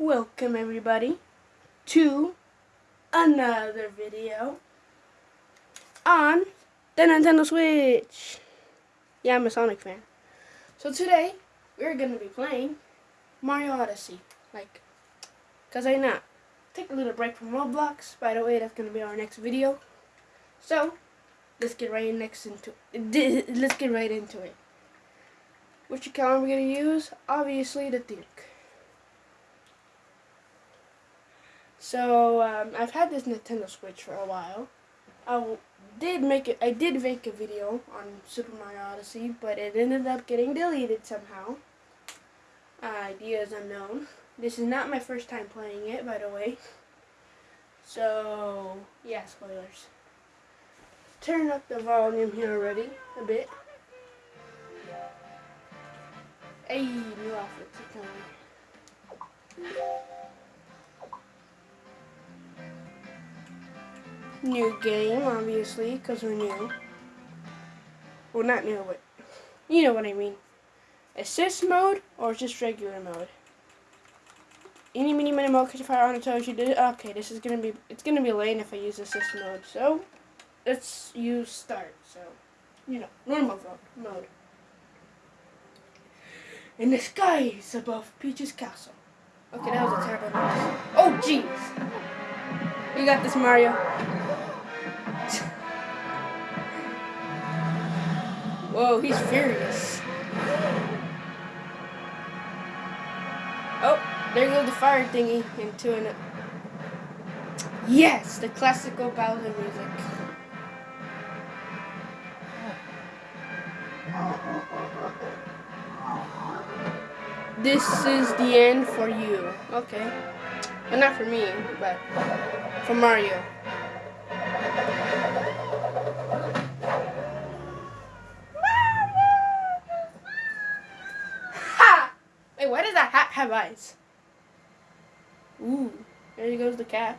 Welcome everybody to another video on the Nintendo Switch. Yeah, I'm a Sonic fan. So today, we're going to be playing Mario Odyssey. Like, because I not. Take a little break from Roblox. By the way, that's going to be our next video. So, let's get right next into Let's get right into it. Which account are we going to use? Obviously, the Duke. So um, I've had this Nintendo Switch for a while. I did make it. I did make a video on Super Mario Odyssey, but it ended up getting deleted somehow. Uh, ideas unknown. This is not my first time playing it, by the way. So yeah, spoilers. Turn up the volume here already a bit. Hey, new outfits are coming. New game, obviously, because we're new. Well, not new, but you know what I mean. Assist mode or just regular mode? Any mini mini mode catch fire on a toes you did. Okay, this is gonna be it's gonna be lame if I use assist mode. So let's use start. So you know normal mode. In the skies above Peach's castle. Okay, that was a terrible noise. Oh jeez. You got this, Mario. Whoa, he's furious. Oh, there goes the fire thingy into an... Yes, the classical Bowser music. This is the end for you. Okay. Well, not for me, but for Mario. why does that hat have eyes? Ooh, there goes the cap.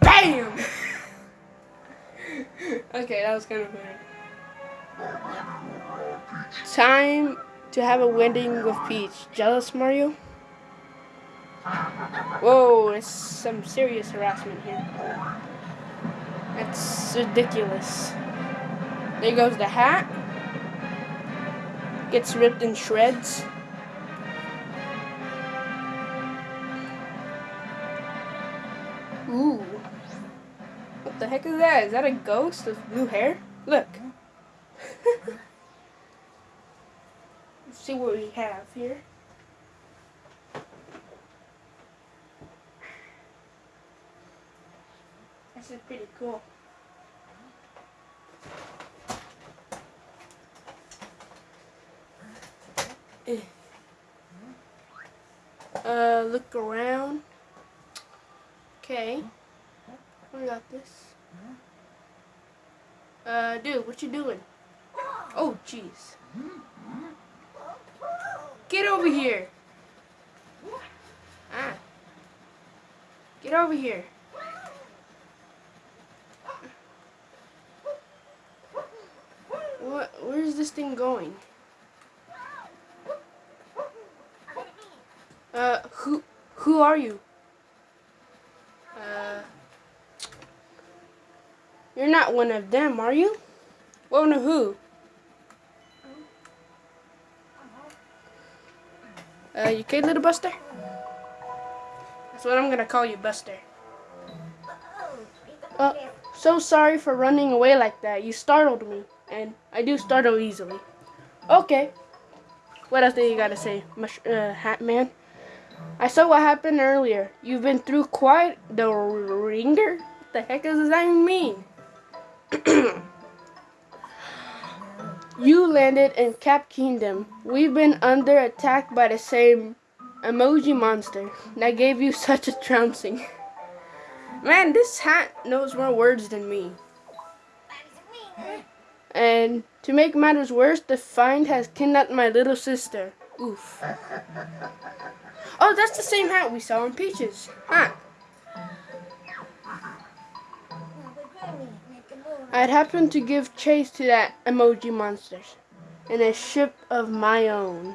BAM! okay, that was kind of funny. Time to have a wedding with Peach. Jealous, Mario? Whoa, it's some serious harassment here. That's ridiculous. There goes the hat gets ripped in shreds. Ooh. What the heck is that? Is that a ghost with blue hair? Look. Let's see what we have here. This is pretty cool. Uh, look around. Okay. We got this. Uh, dude, what you doing? Oh, jeez. Get over here. Ah. Get over here. What? Where's this thing going? Uh, who, who are you? Uh, you're not one of them, are you? One of who? Uh, you okay, little Buster? That's what I'm gonna call you, Buster. Uh, so sorry for running away like that. You startled me, and I do startle easily. Okay. What else do you gotta say, Mush uh, Hat Man? I saw what happened earlier. You've been through quite the ringer? What the heck does that even mean? you landed in Cap Kingdom. We've been under attack by the same emoji monster that gave you such a trouncing. Man, this hat knows more words than me. And to make matters worse, the find has kidnapped my little sister. Oof. Oh, that's the same hat we saw in Peaches. Huh. I'd happened to give chase to that emoji monster in a ship of my own.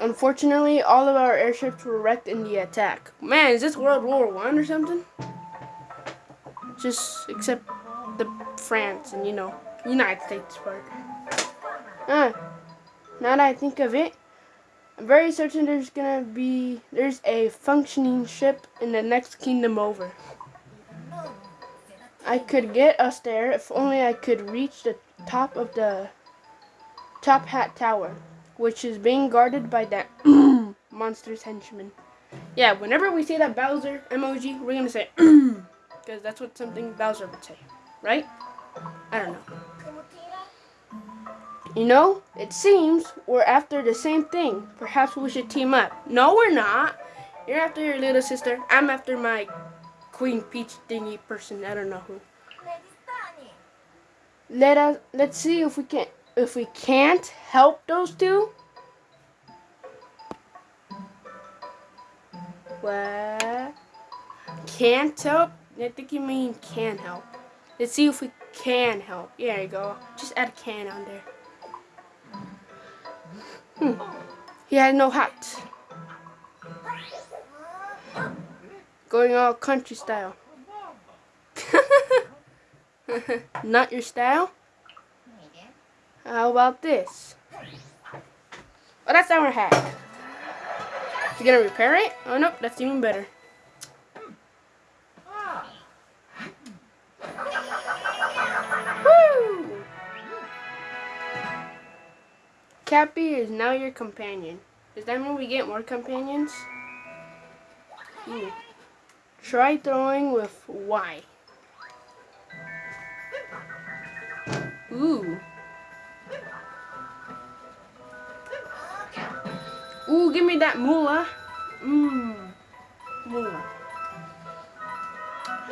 Unfortunately, all of our airships were wrecked in the attack. Man, is this World War One or something? Just except the France and you know United States part. Ah, now that I think of it, I'm very certain there's gonna be there's a functioning ship in the next kingdom over. I could get us there if only I could reach the top of the top hat tower, which is being guarded by that monster's henchman. Yeah, whenever we see that Bowser emoji, we're gonna say because that's what something Bowser would say, right? I don't know. You know, it seems we're after the same thing. Perhaps we should team up. No, we're not. You're after your little sister. I'm after my Queen Peach thingy person. I don't know who. Let us let's see if we can if we can't help those two. What? Can't help? I think you mean can help. Let's see if we can help. There you go. Just add a can on there. Hmm. He had no hat. Going all country style. Not your style? How about this? Oh, that's our hat. You gonna repair it? Oh, nope, that's even better. Cappy is now your companion. Does that mean we get more companions? Hmm. Try throwing with Y. Ooh. Ooh, give me that moolah. Mmm. Moolah.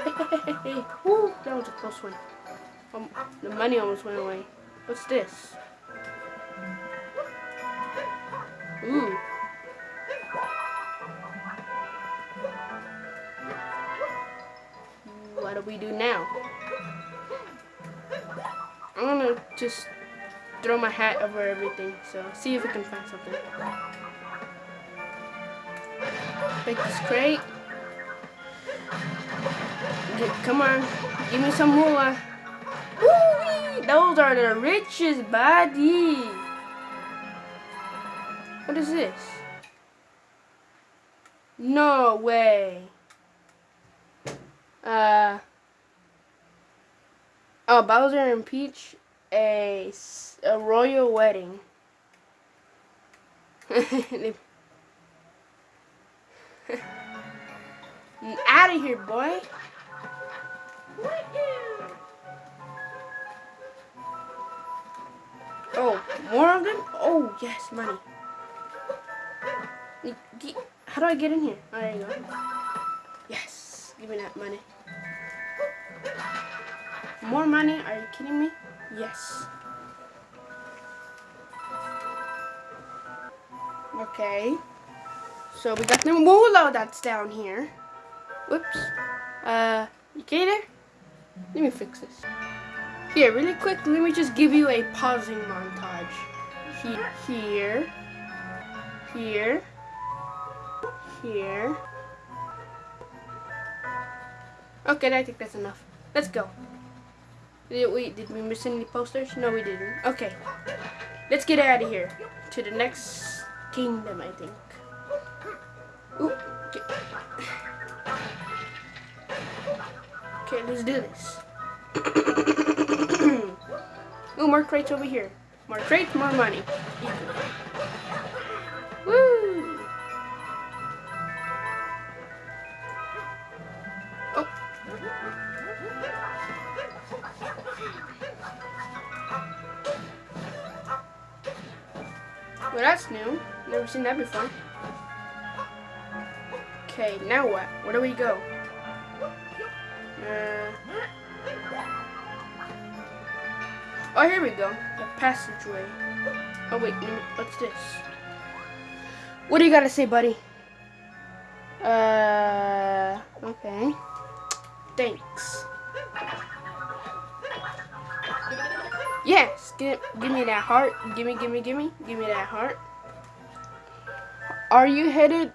Ooh, that was a close one. Um, the money almost went away. What's this? What do we do now? I'm gonna just throw my hat over everything, so see if we can find something. Take this crate. Get, come on, give me some more. Those are the richest bodies. What is this? No way. Uh. Oh, Bowser and Peach, a, a royal wedding. Out of here, boy. Oh, more of them? Oh, yes, money. How do I get in here? Oh, there you go. Yes. Give me that money. More money? Are you kidding me? Yes. Okay. So we got the moolah that's down here. Whoops. Uh, you okay there? Let me fix this. Here, really quick, let me just give you a pausing montage. He here. Here here. Okay, I think that's enough. Let's go. Did we, did we miss any posters? No, we didn't. Okay. Let's get out of here. To the next kingdom, I think. Okay, let's do this. Ooh, more crates over here. More crates, more money. Well, that's new. Never seen that before. Okay, now what? Where do we go? Uh, oh, here we go. The passageway. Oh, wait. What's this? What do you got to say, buddy? Uh, okay. Thanks. Give, give me that heart. Give me, give me, give me, give me that heart. Are you headed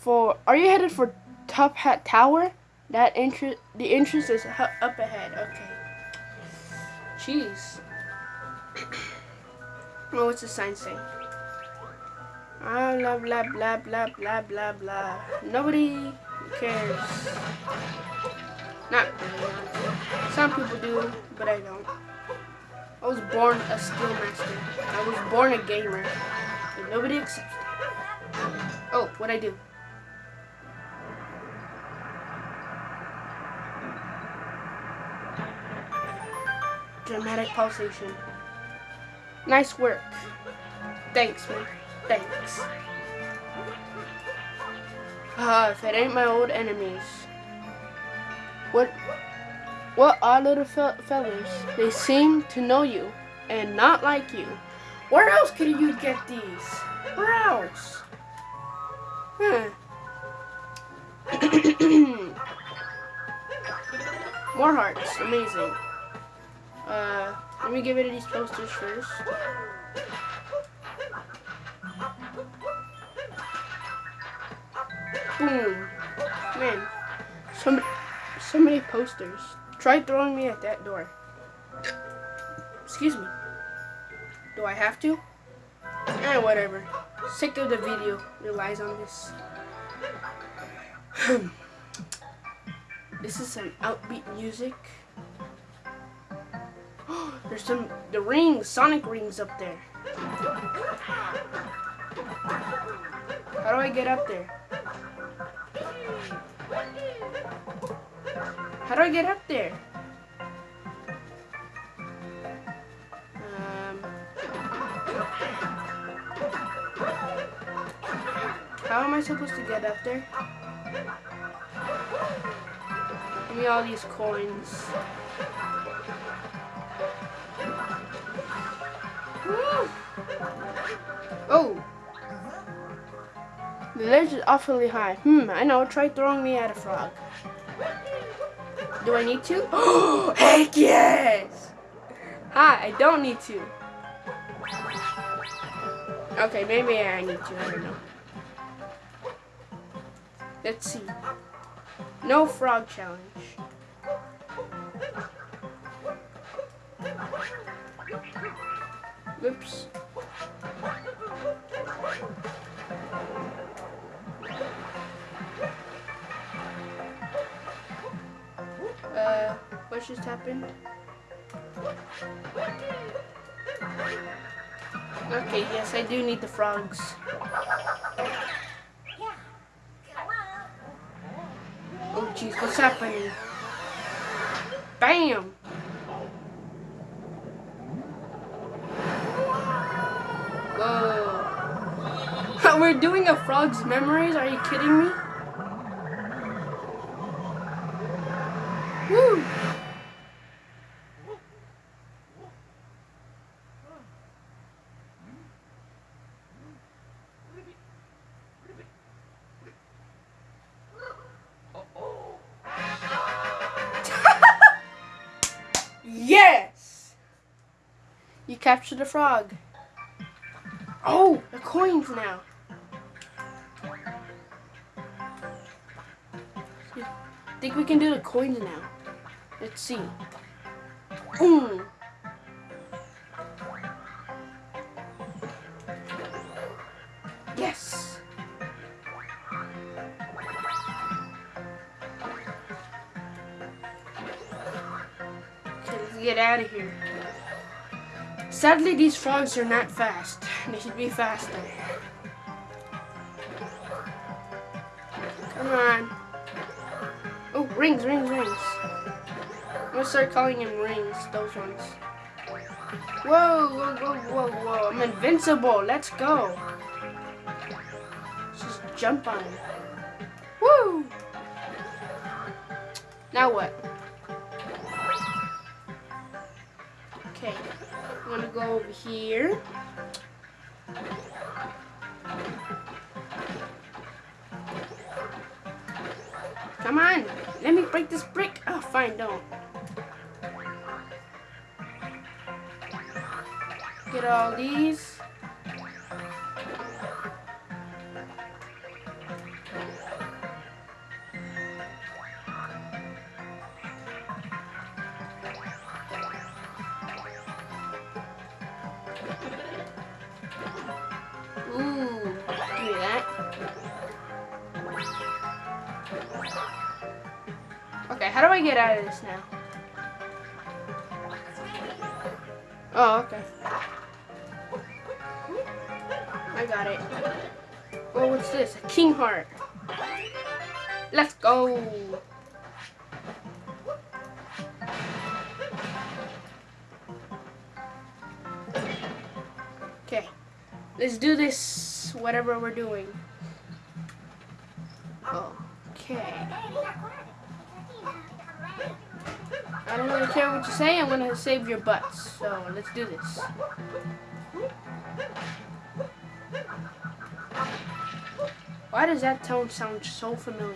for? Are you headed for Top Hat Tower? That entrance. The entrance is up ahead. Okay. Jeez. well, what's the sign say? Ah, blah blah blah blah blah blah blah. Nobody cares. Not really. Some people do, but I don't. I was born a skill master. I was born a gamer. But nobody accepts it. Oh, what I do? Dramatic pulsation. Nice work. Thanks, man. Thanks. Ah, if it ain't my old enemies. What? What odd little fe- fellas. They seem to know you and not like you. Where else could you get these? Where else? Hmm. More hearts. Amazing. Uh, let me get rid of these posters first. Boom. Man, so, so many posters. Try throwing me at that door. Excuse me. Do I have to? Eh, whatever. Sick of the video relies on this. this is some outbeat music. There's some the rings, Sonic rings up there. How do I get up there? How do I get up there? Um, how am I supposed to get up there? Give me all these coins. Oh! The ledge is awfully high. Hmm, I know. Try throwing me at a frog. Do I need to? Oh, heck yes! Hi, I don't need to. Okay, maybe I need to. I don't know. Let's see. No frog challenge. Oops. What just happened? Okay, yes, I do need the frogs. Oh, jeez, what's happening? Bam! Whoa. We're doing a frog's memories? Are you kidding me? You the frog. Oh, the coins now. I think we can do the coins now. Let's see. Boom. Yes. Okay, let's get out of here. Sadly, these frogs are not fast. They should be faster. Come on. Oh, rings, rings, rings. I'm gonna start calling him rings, those ones. Whoa, whoa, whoa, whoa, whoa. I'm invincible. Let's go. Just jump on him. Woo! Now what? Okay. I'm gonna go over here. Come on, let me break this brick. Oh, fine, don't. Get all these. How do I get out of this now? Oh, okay. I got it. Oh, what's this? A king heart. Let's go. Okay. Let's do this, whatever we're doing. Okay. I don't really care what you say. I'm to save your butts. So, let's do this. Why does that tone sound so familiar?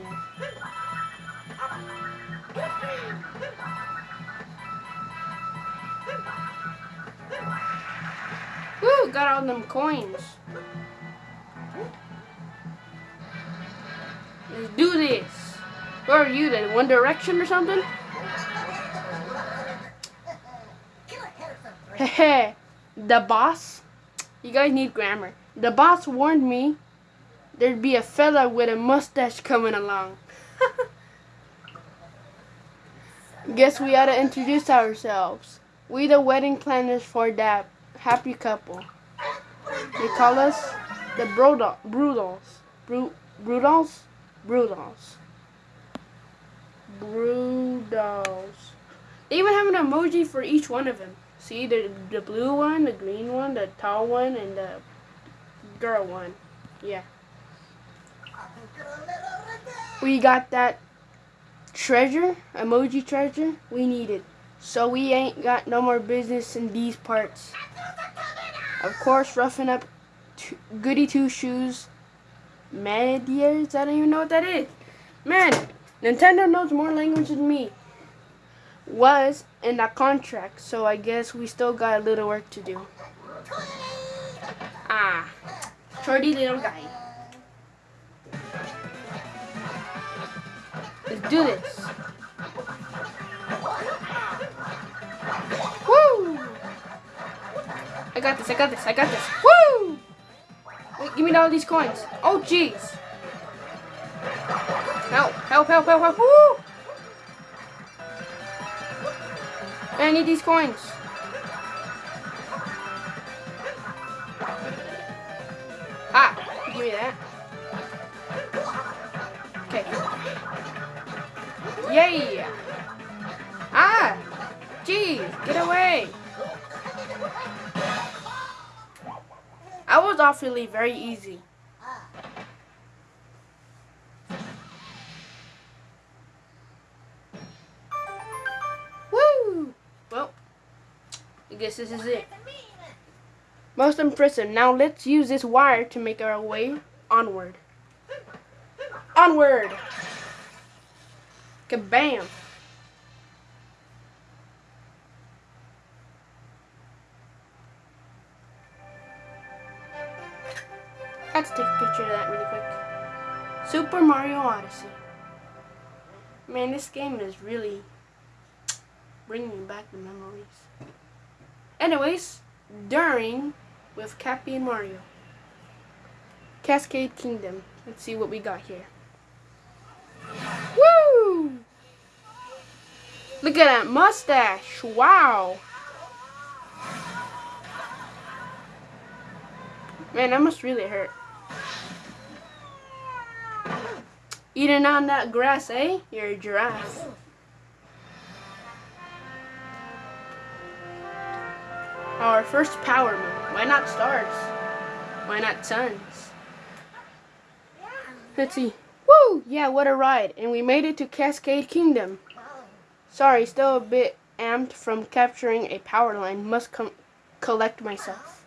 Woo, got all them coins. Let's do this. Who are you then? One Direction or something? Hehe. the boss? You guys need grammar. The boss warned me there'd be a fella with a mustache coming along. Guess we ought to introduce ourselves. We the wedding planners for that happy couple. They call us the Brodal, Brudals. Bru, Brudals? Brudals. dolls. They even have an emoji for each one of them. See, the, the blue one, the green one, the tall one, and the girl one. Yeah. We got that treasure, emoji treasure, we need it. So we ain't got no more business in these parts. Of course, roughing up goody two shoes. Medias, I don't even know what that is. Man, Nintendo knows more language than me. Was in that contract, so I guess we still got a little work to do. Ah, shorty little guy. Let's do this. Woo! I got this, I got this, I got this. Woo! Wait, give me all these coins. Oh, jeez. Help, help, help, help. Woo! I need these coins. Ah, give me that. Okay. Yay! Ah! Jeez, get away! I was awfully very easy. Guess this is it. Most impressive. Now let's use this wire to make our way onward. Onward! Kabam! Let's take a picture of that really quick. Super Mario Odyssey. Man, this game is really bringing back the memories. Anyways, during with Cappy and Mario. Cascade Kingdom. Let's see what we got here. Woo! Look at that mustache. Wow. Man, that must really hurt. Eating on that grass, eh? You're a giraffe. Our first power moon. Why not stars? Why not suns? Let's see. Woo! Yeah, what a ride. And we made it to Cascade Kingdom. Sorry, still a bit amped from capturing a power line. Must collect myself.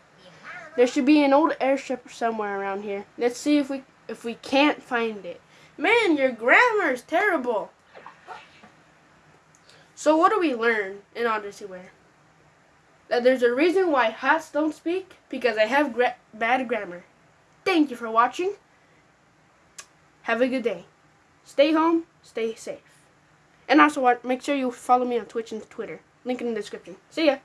There should be an old airship somewhere around here. Let's see if we if we can't find it. Man, your grammar is terrible. So what do we learn in Odyssey Ware? That there's a reason why hats don't speak because I have gra bad grammar. Thank you for watching. Have a good day. Stay home, stay safe. And also, make sure you follow me on Twitch and Twitter. Link in the description. See ya!